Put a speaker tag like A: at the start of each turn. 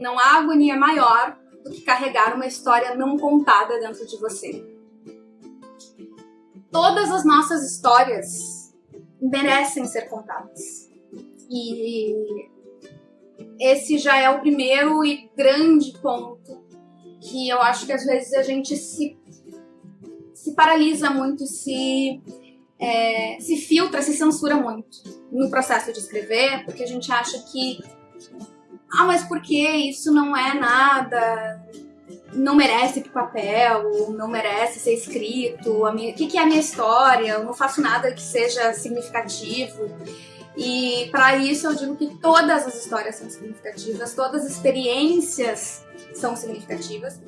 A: Não há agonia maior do que carregar uma história não contada dentro de você. Todas as nossas histórias merecem ser contadas. E esse já é o primeiro e grande ponto que eu acho que às vezes a gente se, se paralisa muito, se, é, se filtra, se censura muito no processo de escrever, porque a gente acha que ah, mas por que isso não é nada, não merece pro papel, não merece ser escrito, o que, que é a minha história, eu não faço nada que seja significativo. E para isso eu digo que todas as histórias são significativas, todas as experiências são significativas.